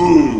Oh,